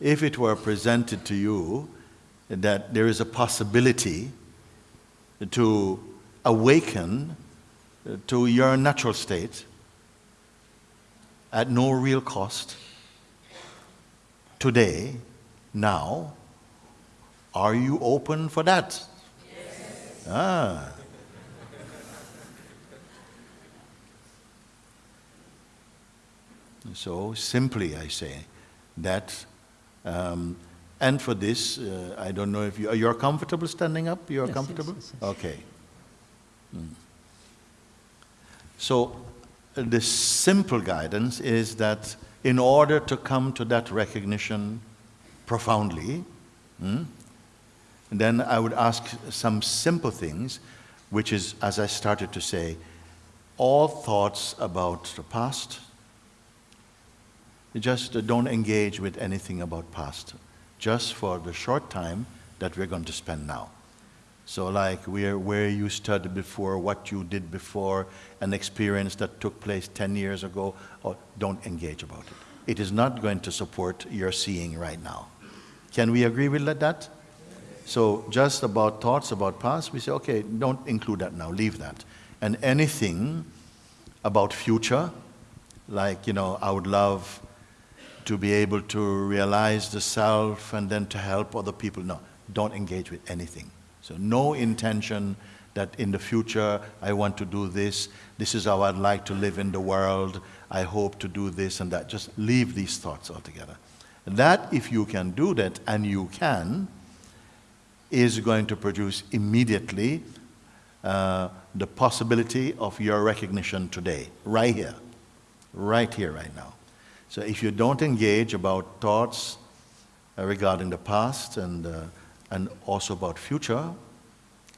if it were presented to you that there is a possibility to awaken to your natural state at no real cost today, now, are you open for that? Yes. Ah. So simply I say that, um, and for this, uh, I don't know if you, you're comfortable standing up? You're yes, comfortable? Yes, yes, okay. Mm. So uh, the simple guidance is that in order to come to that recognition profoundly, mm, then I would ask some simple things, which is, as I started to say, all thoughts about the past, just uh, don't engage with anything about past, just for the short time that we're going to spend now. So like where, where you studied before, what you did before, an experience that took place 10 years ago, or don't engage about it. It is not going to support your seeing right now. Can we agree with that? So just about thoughts about past, we say, okay, don't include that now, leave that. And anything about future, like, you know, I would love to be able to realize the self and then to help other people. No, don't engage with anything. So no intention that in the future I want to do this, this is how I'd like to live in the world, I hope to do this and that. Just leave these thoughts altogether. That, if you can do that, and you can, is going to produce immediately uh, the possibility of your recognition today, right here, right here, right now. So if you don't engage about thoughts uh, regarding the past and, uh, and also about future,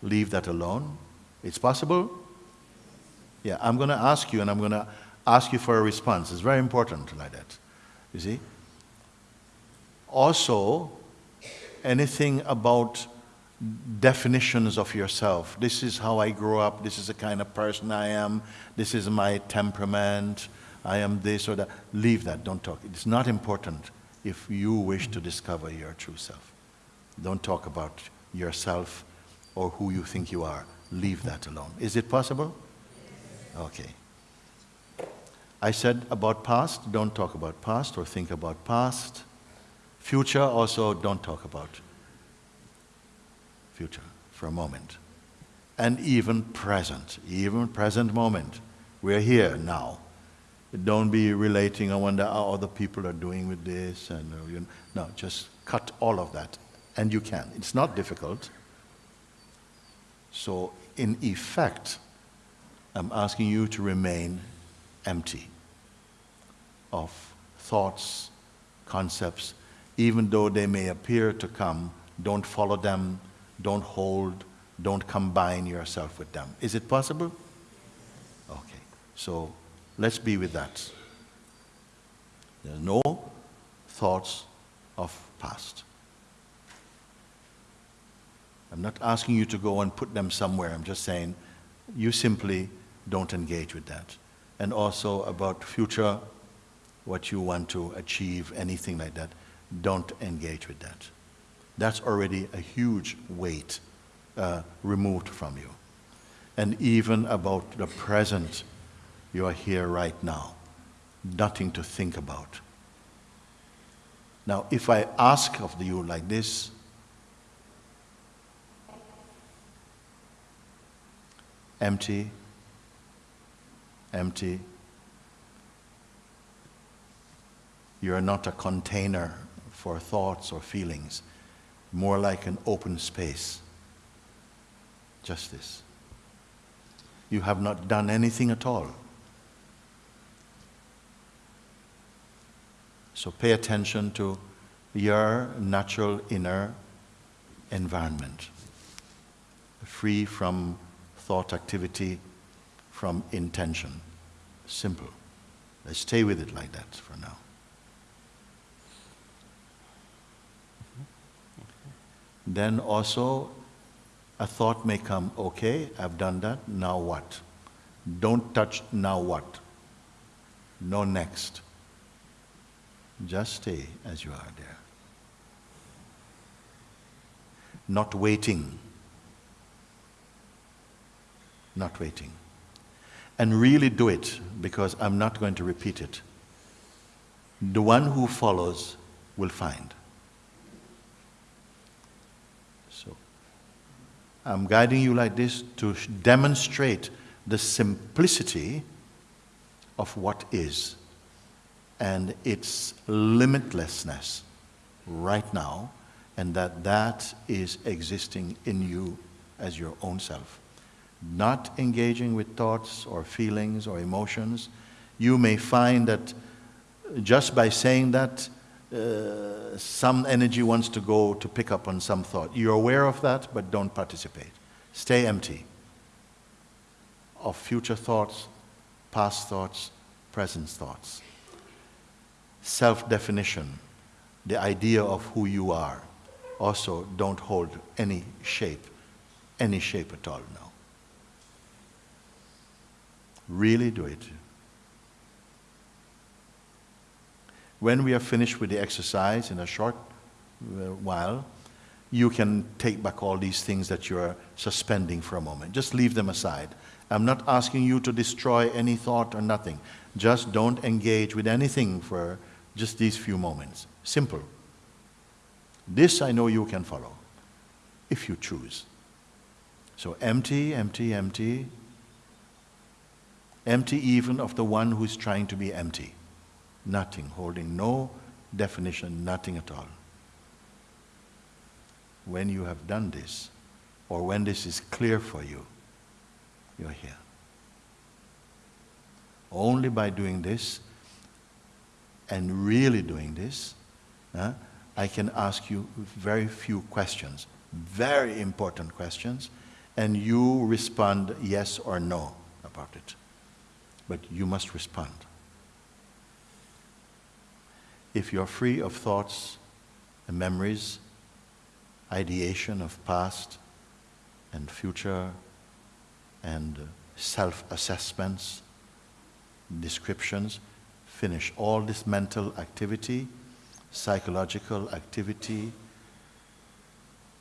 leave that alone. It's possible? Yeah, I'm going to ask you and I'm going to ask you for a response. It's very important like that. You see? Also, anything about definitions of yourself. This is how I grew up. This is the kind of person I am. This is my temperament. I am this or that. Leave that, don't talk. It's not important if you wish to discover your true self. Don't talk about yourself or who you think you are. Leave that alone. Is it possible? Okay. I said about past, don't talk about past or think about past. Future, also don't talk about future for a moment. And even present, even present moment. We're here now. Don't be relating, I wonder how other people are doing with this. And, uh, you know, no, just cut all of that. And you can. It's not difficult. So, in effect, I'm asking you to remain empty of thoughts, concepts, even though they may appear to come, don't follow them, don't hold, don't combine yourself with them. Is it possible? Okay. So Let's be with that. There are no thoughts of past. I'm not asking you to go and put them somewhere. I'm just saying you simply don't engage with that. And also about future, what you want to achieve, anything like that, don't engage with that. That's already a huge weight uh, removed from you. And even about the present you are here right now. Nothing to think about. Now, if I ask of you like this, empty, empty, you are not a container for thoughts or feelings, more like an open space. Just this. You have not done anything at all. So pay attention to your natural inner environment, free from thought activity, from intention. Simple. Let's stay with it like that for now. Then also, a thought may come, okay, I've done that, now what? Don't touch, now what? No next. Just stay as you are there. not waiting. Not waiting. And really do it because I'm not going to repeat it. The one who follows will find. So, I'm guiding you like this to demonstrate the simplicity of what is and its limitlessness right now, and that that is existing in you as your own self. Not engaging with thoughts or feelings or emotions, you may find that just by saying that, uh, some energy wants to go to pick up on some thought. You're aware of that, but don't participate. Stay empty of future thoughts, past thoughts, present thoughts. Self definition, the idea of who you are, also don't hold any shape, any shape at all now. Really do it. When we are finished with the exercise in a short uh, while, you can take back all these things that you're suspending for a moment. Just leave them aside. I'm not asking you to destroy any thought or nothing. Just don't engage with anything for just these few moments. Simple. This I know you can follow if you choose. So empty, empty, empty. Empty even of the one who's trying to be empty. Nothing, holding no definition, nothing at all. When you have done this, or when this is clear for you, you're here. Only by doing this and really doing this, uh, I can ask you very few questions, very important questions, and you respond yes or no about it. But you must respond. If you're free of thoughts and memories, ideation of past and future and self assessments, descriptions, finish all this mental activity, psychological activity,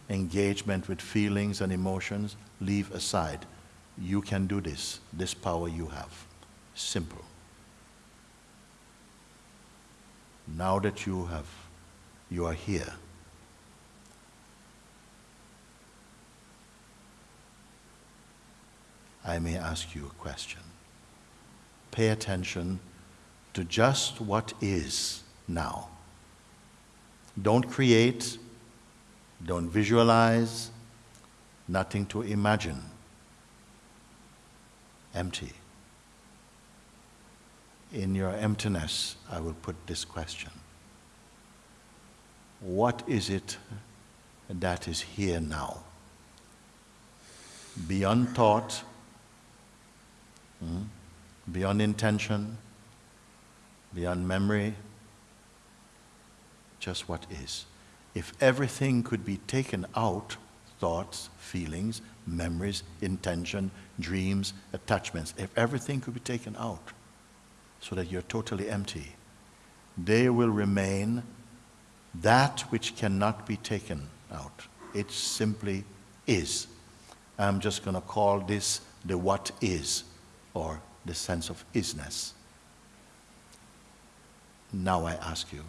engagement with feelings and emotions, leave aside. You can do this, this power you have. Simple. now that you have, you are here, I may ask you a question. Pay attention to just what is now. Don't create, don't visualize, nothing to imagine. Empty in your emptiness, I will put this question What is it that is here now? Beyond thought, hmm, beyond intention, beyond memory, just what is. If everything could be taken out, thoughts, feelings, memories, intention, dreams, attachments, if everything could be taken out, so that you're totally empty. They will remain that which cannot be taken out. It simply is. I'm just going to call this the what is, or the sense of isness. Now I ask you,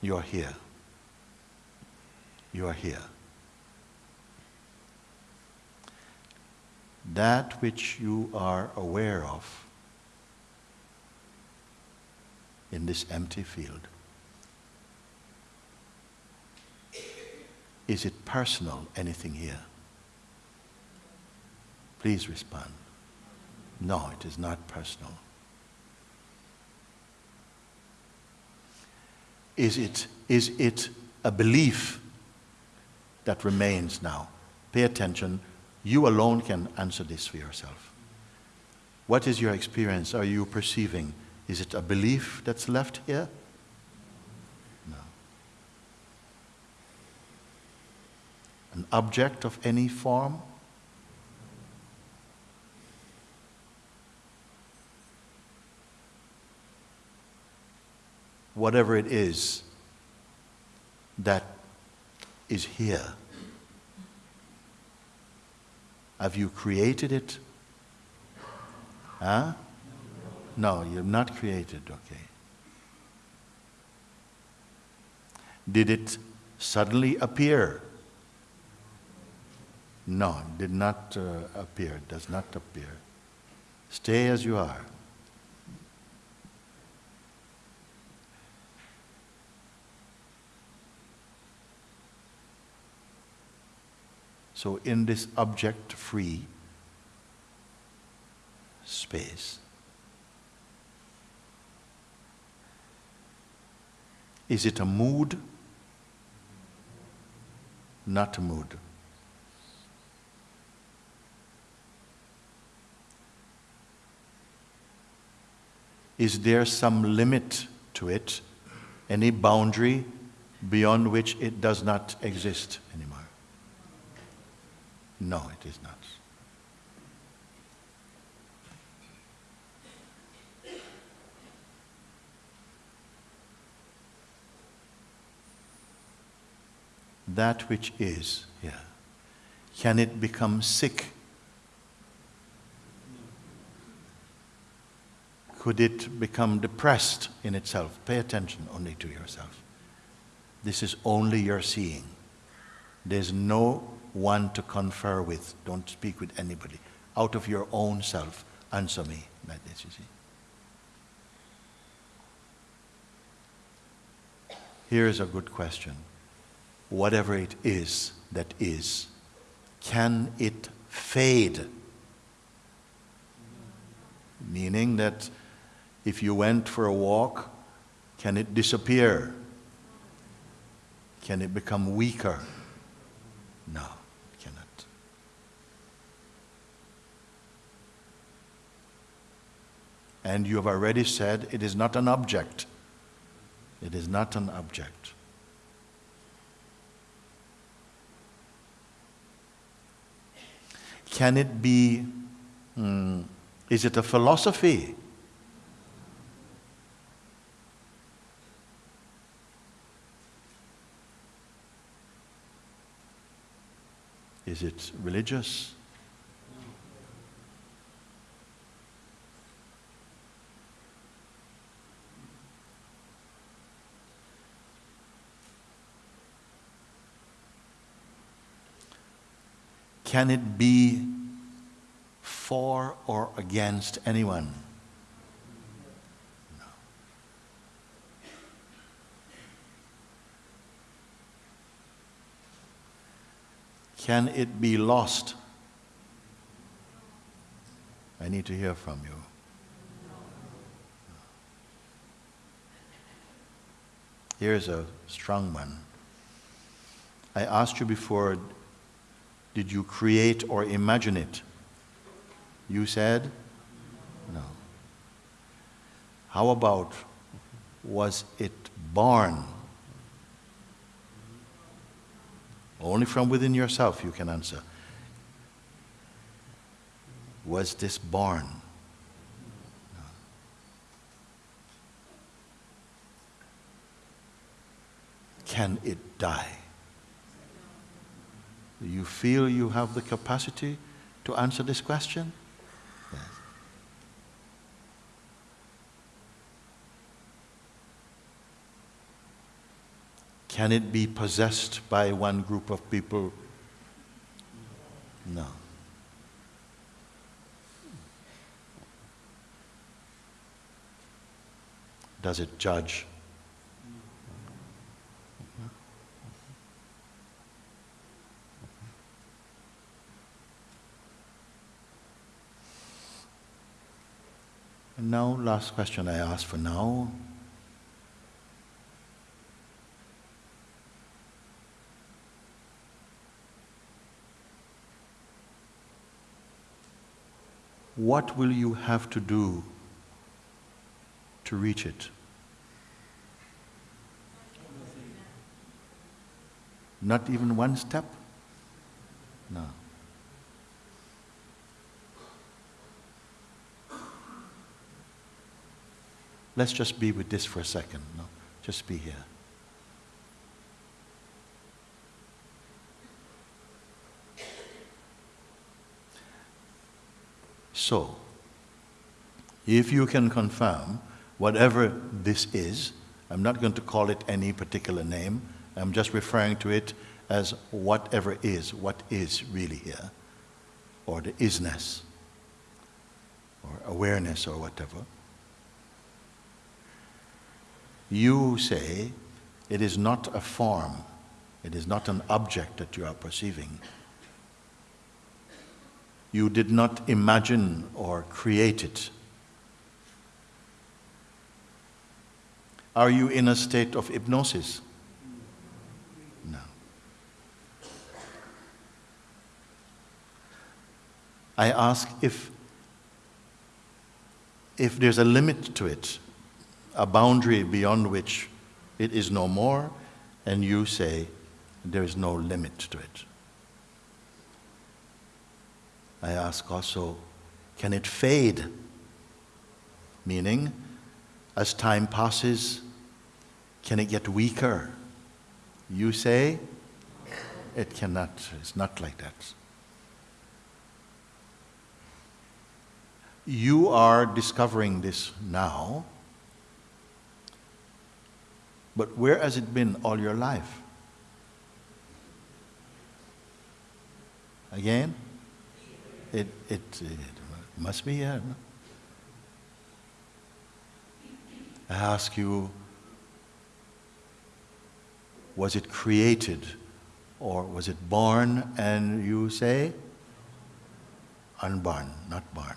you are here. You are here. that which you are aware of in this empty field. Is it personal, anything here? Please respond. No, it is not personal. Is it, is it a belief that remains now? Pay attention you alone can answer this for yourself. What is your experience? Are you perceiving? Is it a belief that's left here? No. An object of any form? Whatever it is that is here. Have you created it? Huh? No, you've not created, okay. Did it suddenly appear? No, it did not uh, appear, it does not appear. Stay as you are. So, in this object free space, is it a mood? Not a mood. Is there some limit to it? Any boundary beyond which it does not exist anymore? No, it is not. That which is, yeah. Can it become sick? Could it become depressed in itself? Pay attention only to yourself. This is only your seeing. There's no one to confer with. Don't speak with anybody. Out of your own self, answer me like this, you see. Here is a good question. Whatever it is that is, can it fade? Meaning that if you went for a walk, can it disappear? Can it become weaker? No, it cannot. And you have already said it is not an object. It is not an object. Can it be, hmm, is it a philosophy? Is it religious? Can it be for or against anyone? No. Can it be lost? I need to hear from you. Here's a strong one. I asked you before did you create or imagine it? You said no. How about was it born? Only from within yourself you can answer. Was this born? Can it die? Do you feel you have the capacity to answer this question? Yes. Can it be possessed by one group of people? No. Does it judge? And now, last question I ask for now. What will you have to do to reach it? Not even one step? No. Let's just be with this for a second. No? Just be here. So, if you can confirm whatever this is, I'm not going to call it any particular name, I'm just referring to it as whatever is, what is really here, or the isness, or awareness, or whatever. You say it is not a form, it is not an object that you are perceiving. You did not imagine or create it. Are you in a state of hypnosis? No. I ask if, if there's a limit to it, a boundary beyond which it is no more, and you say there is no limit to it. I ask also, can it fade? Meaning, as time passes, can it get weaker? You say, it cannot, it's not like that. You are discovering this now, but where has it been all your life? Again? It, it, it must be here. No? I ask you, was it created or was it born? And you say, unborn, not born.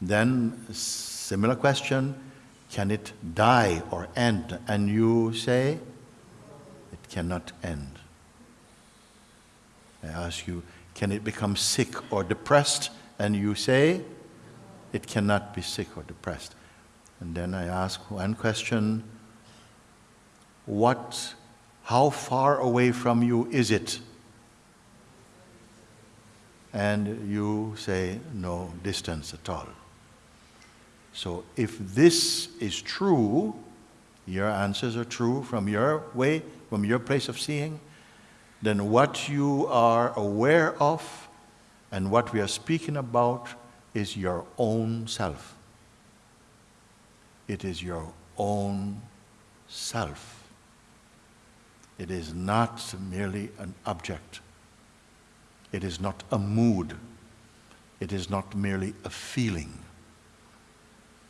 Then, similar question, can it die or end? And you say, it cannot end. I ask you, can it become sick or depressed? And you say, it cannot be sick or depressed. And then I ask one question What, how far away from you is it? And you say, No distance at all. So if this is true, your answers are true from your way, from your place of seeing, then what you are aware of and what we are speaking about is your own self. It is your own self. It is not merely an object. It is not a mood. It is not merely a feeling.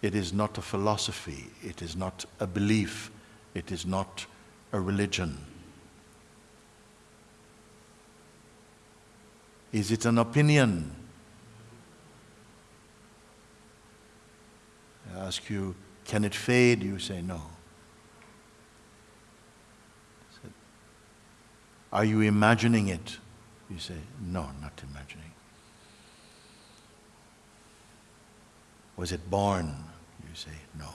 It is not a philosophy. It is not a belief. It is not a religion. Is it an opinion? I ask you, can it fade? You say no. Are you imagining it? You say, no, not imagining. Was it born? You say, no.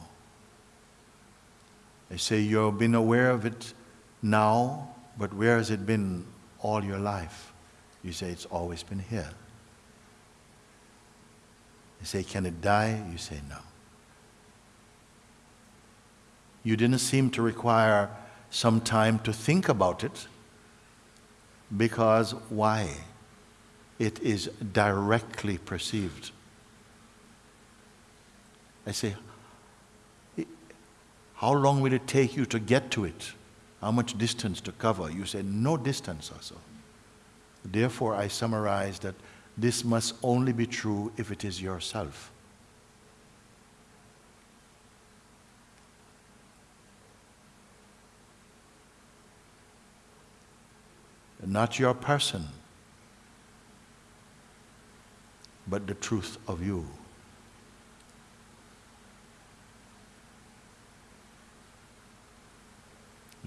I say, you've been aware of it now, but where has it been all your life? You say, It's always been here. You say, Can it die? You say, No. You didn't seem to require some time to think about it because why? It is directly perceived. I say, How long will it take you to get to it? How much distance to cover? You say, No distance also. Therefore, I summarize that this must only be true if it is yourself. Not your person, but the truth of you.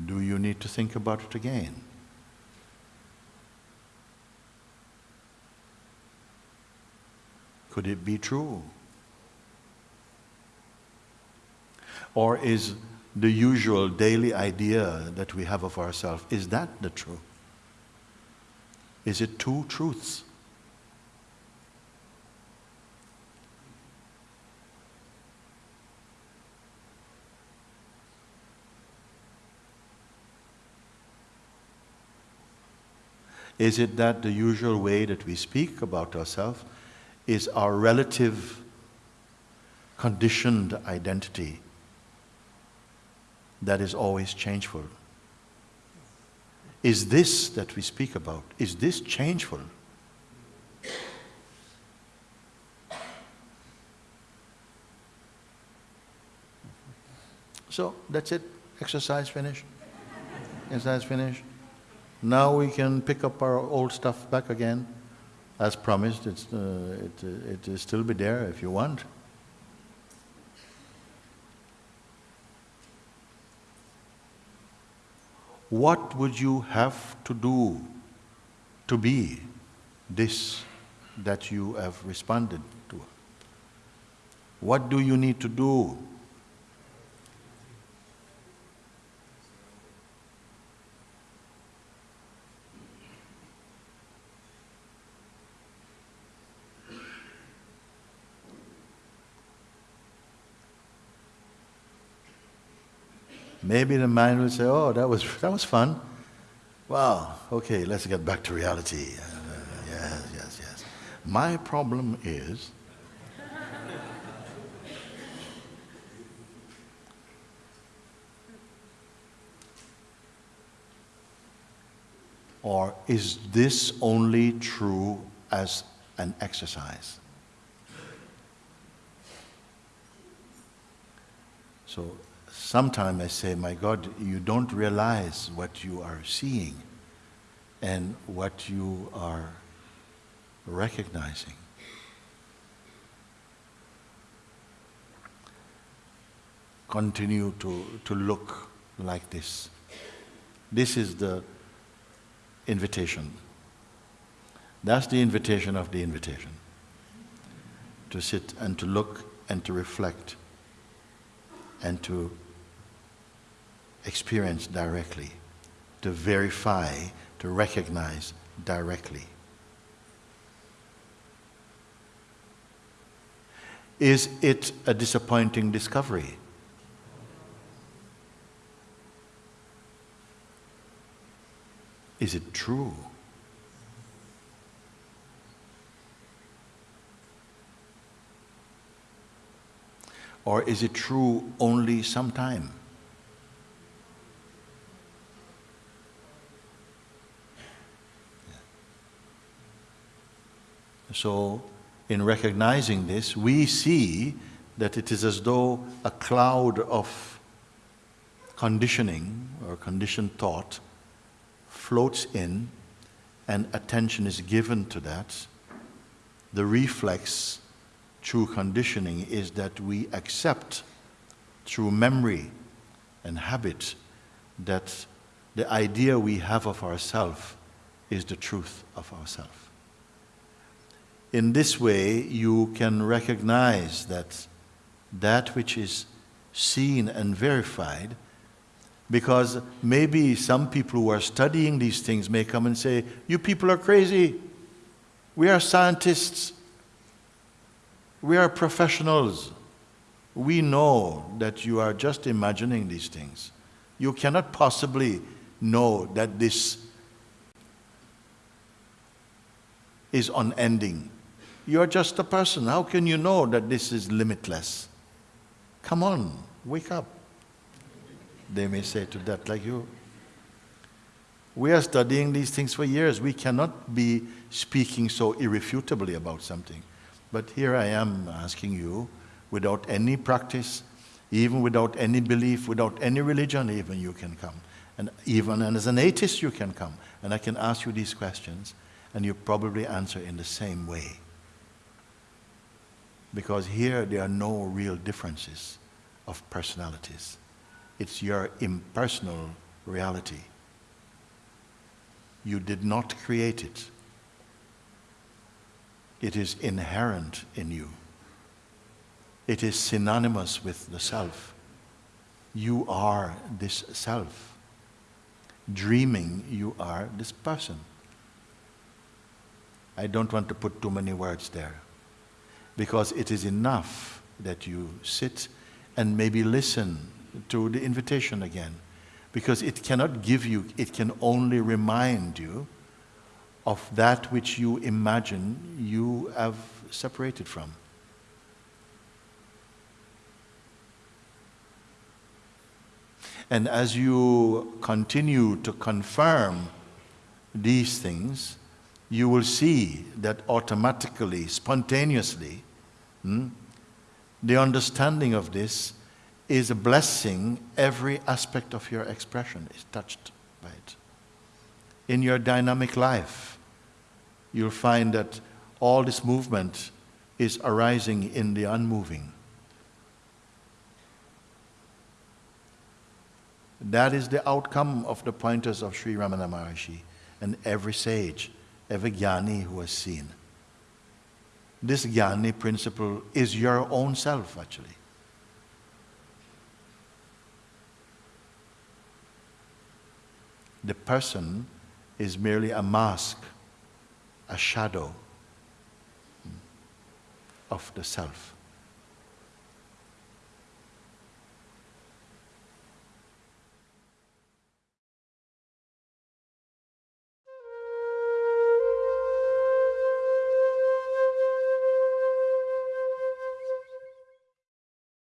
Do you need to think about it again? Could it be true? Or is the usual daily idea that we have of ourselves, is that the truth? Is it two truths? Is it that the usual way that we speak about ourselves is our relative conditioned identity that is always changeful. Is this that we speak about, is this changeful? So that's it. Exercise finished. Exercise finished. Now we can pick up our old stuff back again. As promised, it's, uh, it, it will still be there if you want. What would you have to do to be this that you have responded to? What do you need to do? Maybe the mind will say, oh, that was, that was fun. Well, okay, let's get back to reality. Uh, yes, yes, yes. My problem is or is this only true as an exercise? So sometimes I say, my God, you don't realize what you are seeing and what you are recognizing. Continue to, to look like this. This is the invitation. That's the invitation of the invitation. To sit and to look and to reflect and to experience directly, to verify, to recognize directly. Is it a disappointing discovery? Is it true? Or is it true only sometime? So, in recognizing this, we see that it is as though a cloud of conditioning or conditioned thought floats in and attention is given to that. The reflex through conditioning is that we accept through memory and habit that the idea we have of ourselves is the truth of ourselves. In this way, you can recognize that that which is seen and verified, because maybe some people who are studying these things may come and say, You people are crazy. We are scientists. We are professionals. We know that you are just imagining these things. You cannot possibly know that this is unending. You're just a person. How can you know that this is limitless? Come on, wake up. They may say to that, like you. We are studying these things for years. We cannot be speaking so irrefutably about something. But here I am asking you, without any practice, even without any belief, without any religion, even you can come. And even and as an atheist, you can come. And I can ask you these questions, and you probably answer in the same way because here there are no real differences of personalities. It's your impersonal reality. You did not create it. It is inherent in you. It is synonymous with the self. You are this self. Dreaming, you are this person. I don't want to put too many words there because it is enough that you sit and maybe listen to the invitation again because it cannot give you, it can only remind you of that which you imagine you have separated from. And as you continue to confirm these things, you will see that automatically, spontaneously, hmm, the understanding of this is a blessing. Every aspect of your expression is touched by it. In your dynamic life, you'll find that all this movement is arising in the unmoving. That is the outcome of the pointers of Sri Ramana Maharshi and every sage, every jnani who has seen. This jnani principle is your own self, actually. The person is merely a mask, a shadow of the self.